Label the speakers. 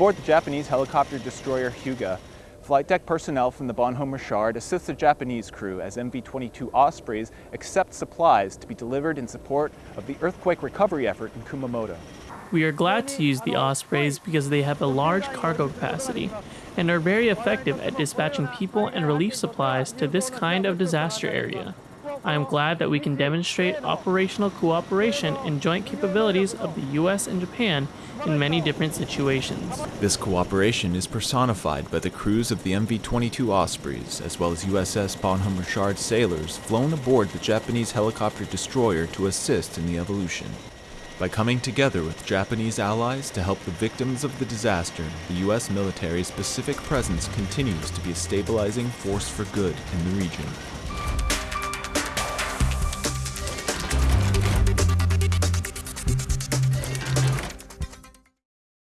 Speaker 1: Aboard the Japanese helicopter destroyer Hyuga, flight deck personnel from the Bonhomme Richard assist the Japanese crew as MV-22 Ospreys accept supplies to be delivered in support of the earthquake recovery effort in Kumamoto.
Speaker 2: We are glad to use the Ospreys because they have a large cargo capacity and are very effective at dispatching people and relief supplies to this kind of disaster area. I am glad that we can demonstrate operational cooperation and joint capabilities of the US and Japan in many different situations.
Speaker 3: This cooperation is personified by the crews of the MV-22 Ospreys, as well as USS Bonhomme Richard sailors flown aboard the Japanese helicopter destroyer to assist in the evolution. By coming together with Japanese allies to help the victims of the disaster, the U.S. military's Pacific presence continues to be a stabilizing force for good in the region.